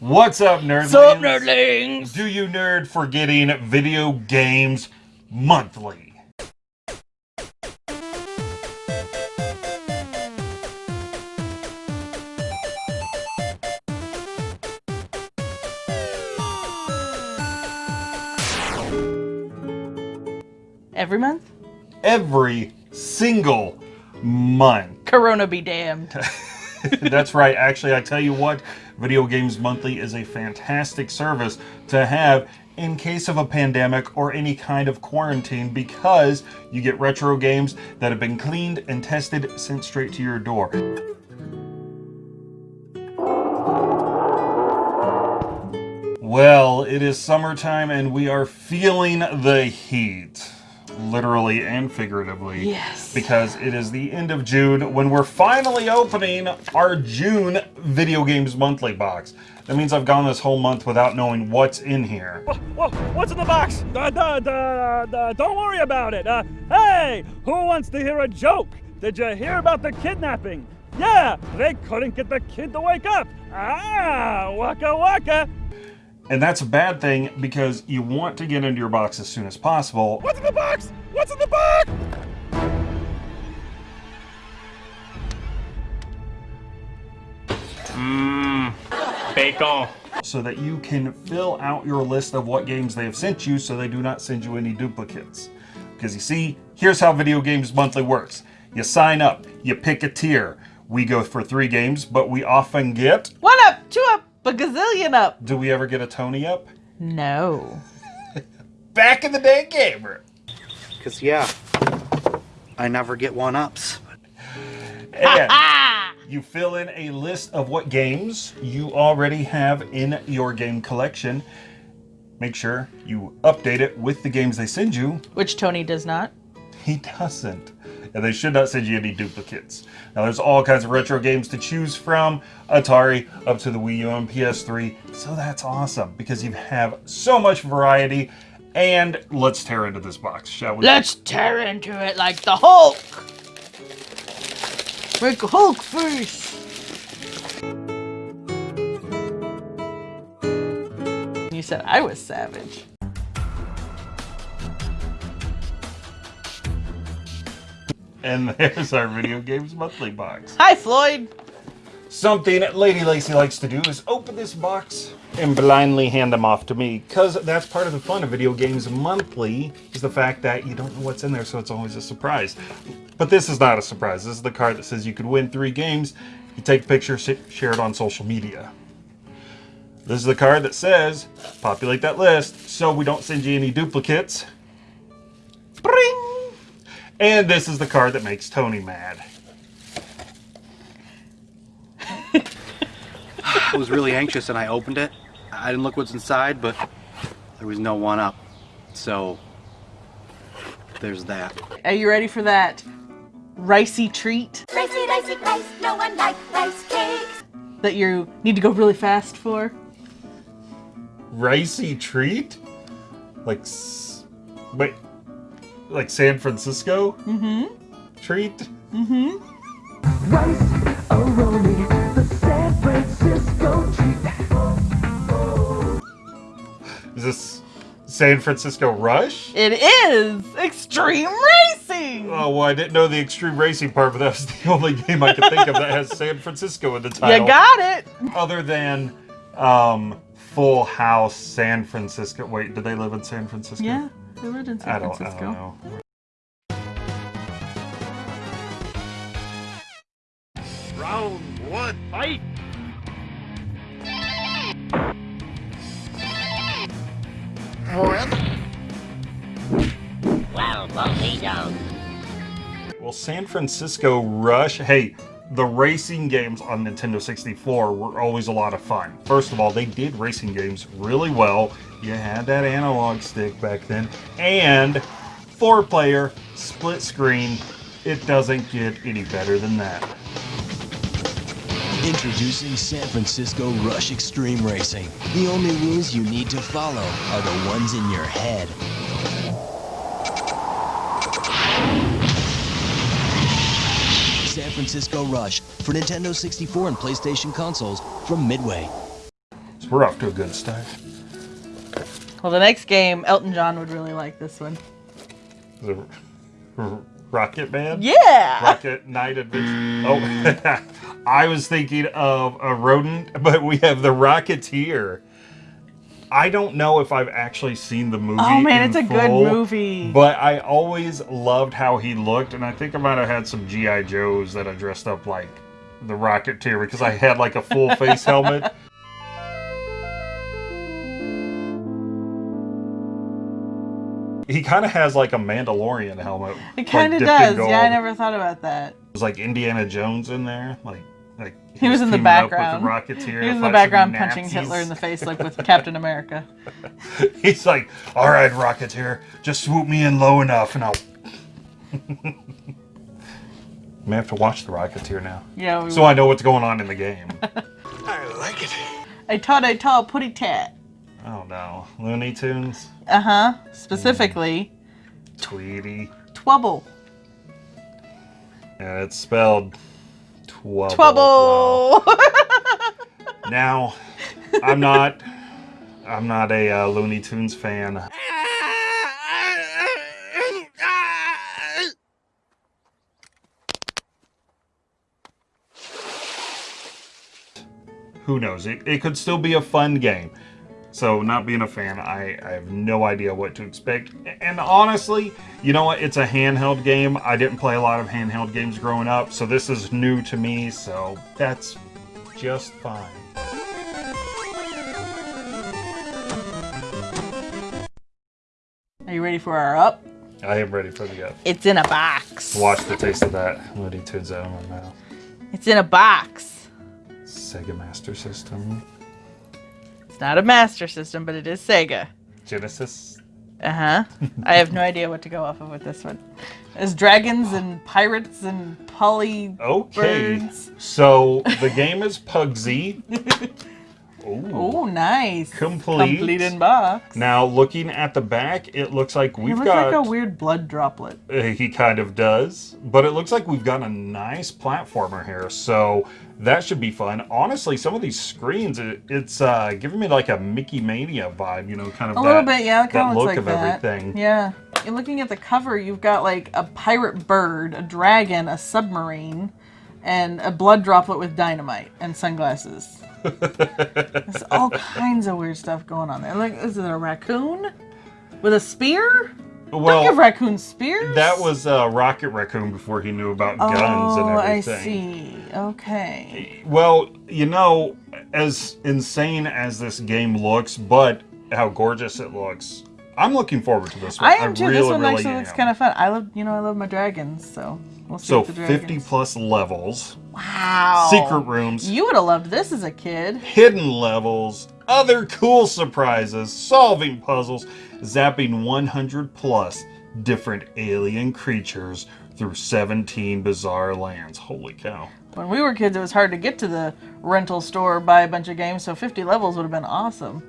What's up, nerdlings? Sup, nerdlings? Do you nerd for getting video games monthly? Every month? Every single month. Corona be damned. That's right. Actually, I tell you what, Video Games Monthly is a fantastic service to have in case of a pandemic or any kind of quarantine because you get retro games that have been cleaned and tested sent straight to your door. Well, it is summertime and we are feeling the heat literally and figuratively. Yes. Because it is the end of June when we're finally opening our June Video Games Monthly box. That means I've gone this whole month without knowing what's in here. Whoa, whoa, what's in the box? Uh, don't worry about it. Uh, hey, who wants to hear a joke? Did you hear about the kidnapping? Yeah, they couldn't get the kid to wake up. Ah, waka waka. And that's a bad thing because you want to get into your box as soon as possible. What's in the box? What's in the box? Mmm, bacon. So that you can fill out your list of what games they have sent you so they do not send you any duplicates. Because you see, here's how Video Games Monthly works. You sign up, you pick a tier. We go for three games, but we often get... One up, two up, a gazillion up. Do we ever get a Tony up? No. Back in the day, gamer. Because, yeah, I never get one ups. And you fill in a list of what games you already have in your game collection. Make sure you update it with the games they send you. Which Tony does not. He doesn't. And they should not send you any duplicates. Now there's all kinds of retro games to choose from, Atari up to the Wii U and PS3. So that's awesome because you have so much variety. And let's tear into this box, shall we? Let's tear into it like the Hulk. Make Hulk first. You said I was savage. And there's our Video Games Monthly box. Hi, Floyd. Something Lady Lacy likes to do is open this box and blindly hand them off to me because that's part of the fun of Video Games Monthly is the fact that you don't know what's in there so it's always a surprise. But this is not a surprise. This is the card that says you could win three games. You take a picture, share it on social media. This is the card that says populate that list so we don't send you any duplicates. Bring! And this is the card that makes Tony mad. I was really anxious and I opened it. I didn't look what's inside, but there was no one up. So there's that. Are you ready for that ricey treat Ricey, ricey, rice, no one likes rice cakes. that you need to go really fast for? Ricey treat? Like, s- wait, like San Francisco? Mm-hmm. Treat? Mm-hmm. Rice Aroni, the San Francisco treat. Is this San Francisco Rush? It is Extreme Racing! Oh, well, I didn't know the extreme racing part, but that was the only game I could think of that has San Francisco in the title. You got it! Other than um, Full House San Francisco. Wait, did they live in San Francisco? Yeah, they lived in San I don't, I Francisco. don't know. Round one, fight. Well, San Francisco Rush, hey, the racing games on Nintendo 64 were always a lot of fun. First of all, they did racing games really well. You had that analog stick back then. And four player, split screen. It doesn't get any better than that. Introducing San Francisco Rush Extreme Racing. The only rules you need to follow are the ones in your head. Francisco Rush for Nintendo 64 and PlayStation consoles from Midway. So We're off to a good start. Well, the next game, Elton John would really like this one. The Rocket Man? Yeah. Rocket Knight Adventure. Oh, I was thinking of a rodent, but we have the Rocketeer. I don't know if I've actually seen the movie. Oh man, it's a good movie. But I always loved how he looked, and I think I might have had some GI Joes that I dressed up like the Rocketeer because I had like a full face helmet. He kind of has like a Mandalorian helmet. It kind of like, does. Yeah, I never thought about that. was like Indiana Jones in there, like like He was in the background. With the Rocketeer, He was in the background punching Hitler in the face like with Captain America. He's like, "All right, Rocketeer, just swoop me in low enough, and I'll." May have to watch the Rocketeer now, Yeah. We so I know what's going on in the game. I like it. I taught I taught putty tat. oh no, Looney Tunes, Uh huh. Specifically, Tweety, Twouble. and it's spelled Twouble. Twouble. Wow. Now, I'm not, I'm not a uh, Looney Tunes fan. Who knows? It, it could still be a fun game. So, not being a fan, I, I have no idea what to expect. And honestly, you know what? It's a handheld game. I didn't play a lot of handheld games growing up, so this is new to me, so that's just fine. Are you ready for our up? I am ready for the up. It's in a box. Watch the taste of that Looney Tunes out of my mouth. It's in a box. Sega Master System. It's not a Master System, but it is Sega. Genesis. Uh huh. I have no idea what to go off of with this one. There's dragons and pirates and poly Okay. birds. So the game is Puggsy. Oh, nice. Complete. Complete in box. Now, looking at the back, it looks like we've looks got. like a weird blood droplet. Uh, he kind of does, but it looks like we've got a nice platformer here, so that should be fun. Honestly, some of these screens, it, it's uh, giving me like a Mickey Mania vibe, you know, kind of A that, little bit, yeah. It that look like of that. everything. Yeah. And looking at the cover, you've got like a pirate bird, a dragon, a submarine, and a blood droplet with dynamite and sunglasses. There's all kinds of weird stuff going on there. Like, is it a raccoon with a spear? Don't Well, give raccoons spears. that was uh, Rocket Raccoon before he knew about guns and everything. Oh, I see. Okay. Well, you know, as insane as this game looks, but how gorgeous it looks, I'm looking forward to this one. I am too. really, this one really actually looks kind of fun. I love, you know, I love my dragons, so we'll see. So 50 plus levels, Wow. secret rooms, You would have loved this as a kid. hidden levels, other cool surprises, solving puzzles, zapping 100 plus different alien creatures through 17 bizarre lands. Holy cow. When we were kids, it was hard to get to the rental store buy a bunch of games, so 50 levels would have been awesome.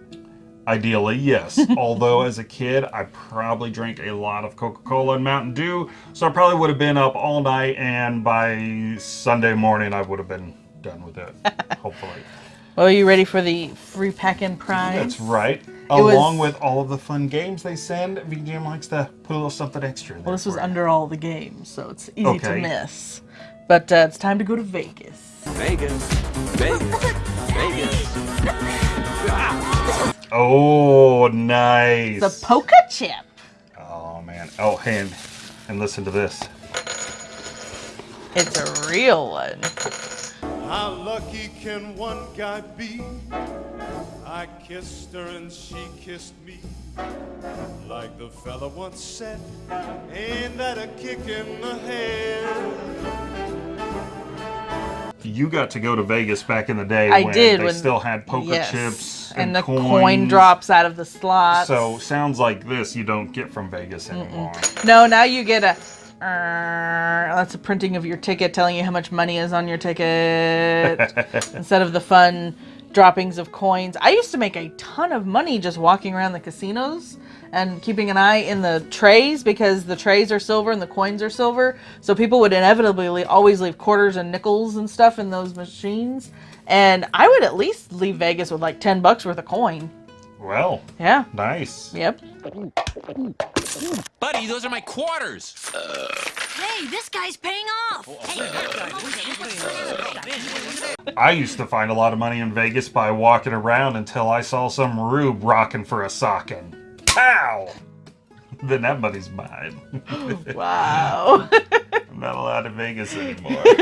Ideally, yes. Although, as a kid, I probably drank a lot of Coca Cola and Mountain Dew, so I probably would have been up all night, and by Sunday morning, I would have been done with it. hopefully. Well, are you ready for the free pack-in prize? That's right. was- Along with all of the fun games they send, VGM likes to put a little something extra in there. Well, this was for you. under all the games, so it's easy to miss. But uh, it's time to go to Vegas. Vegas, Vegas. Oh, nice. The Poker Chip. oh, man. Oh, and, and listen to this. It's a real one. How lucky can one guy be? I kissed her and she kissed me. Like the fella once said, ain't that a kick in the head? You got to go to Vegas back in the day I when did they when still had poker yes. chips and, and, the coins. coin drops out of the slot. So sounds like this you don't get from Vegas anymore. No, now you get a. Uh, that's a printing of your ticket telling you how much money is on your ticket instead of the fun droppings of coins. I used to make a ton of money just walking around the casinos and keeping an eye in the trays because the trays are silver and the coins are silver. So people would inevitably always leave quarters and nickels and stuff in those machines. And I would at least leave Vegas with like 10 bucks worth of coin. Well, Yeah. nice. Yep. Buddy, those are my quarters. Uh. Hey, this guy's oh, paying off. I used to find a lot of money in Vegas by walking around until I saw some rube rocking for a socking. Pow! then that money's mine. Wow. I'm not allowed in Vegas anymore.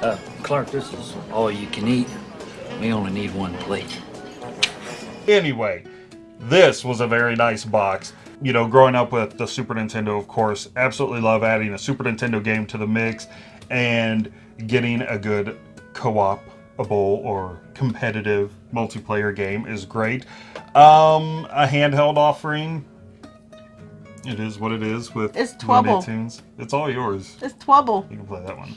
Uh, Clark, this is all you can eat. We only need one plate. Anyway, this was a very nice box. You know, growing up with the Super Nintendo, of course, absolutely love adding a Super Nintendo game to the mix and getting a good co-opable or competitive multiplayer game is great. Um, a handheld offering. It is what it is with It's Looney Tunes. It's all yours. it's Twouble. You can play that one.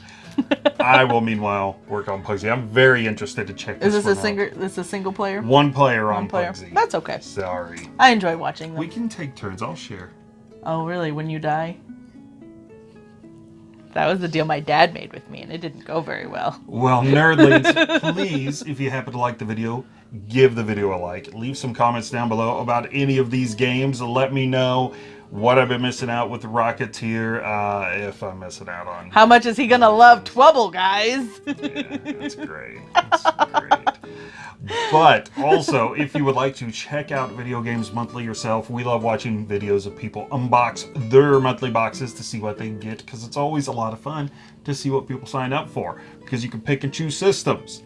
I will meanwhile work on Puggsy. I'm very interested to check Is this this a one single? This a single player? One player on player. Puggsy. That's okay. Sorry. I enjoy watching them. We can take turns. I'll share. Oh, really? When you die? That was the deal my dad made with me, and it didn't go very well. Well, nerdlings, please, if you happen to like the video, give the video a like. Leave some comments down below about any of these games. Let me know what I've been missing out with Rocketeer, uh, if I'm missing out on. How much is he gonna love Twouble, guys? It's great. It's great. But also, if you would like to check out Video Games Monthly yourself, we love watching videos of people unbox their monthly boxes to see what they get because it's always a lot of fun to see what people sign up for because you can pick and choose systems.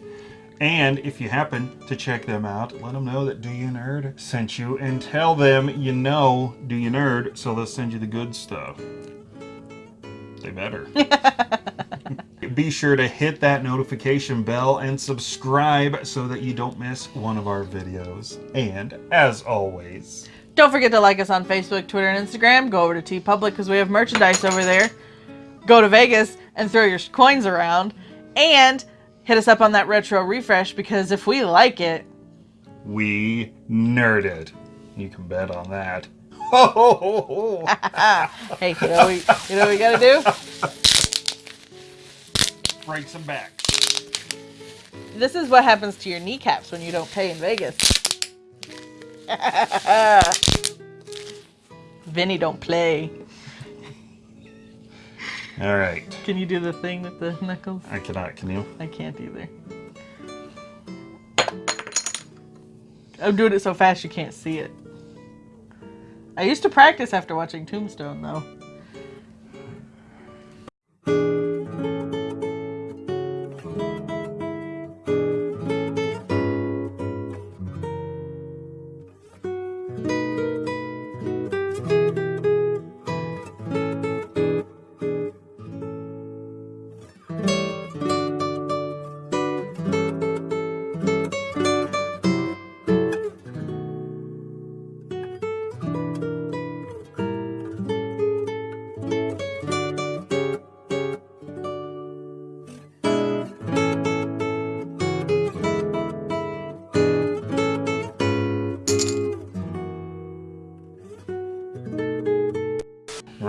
And if you happen to check them out, let them know that Do You Nerd sent you and tell them you know Do You Nerd so they'll send you the good stuff. They better. Be sure to hit that notification bell and subscribe so that you don't miss one of our videos. And as always, Don't forget to like us on Facebook, Twitter, and Instagram. Go over to TeePublic because we have merchandise over there. Go to Vegas and throw your coins around. And hit us up on that retro refresh because if we like it, we nerded. You can bet on that. Ho, ho, ho, ho. hey, you know, we, you know what we gotta do? Break some back. This is what happens to your kneecaps when you don't pay in Vegas. Vinny don't play. All right. Can you do the thing with the knuckles? I cannot, can you? I can't either. I'm doing it so fast you can't see it. I used to practice after watching Tombstone, though.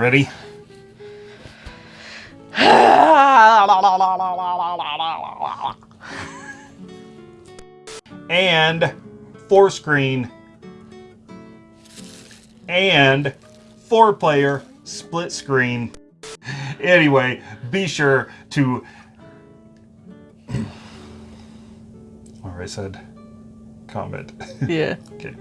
Ready? and four screen and four player split screen. Anyway, be sure to. Or I said comment. Yeah. okay.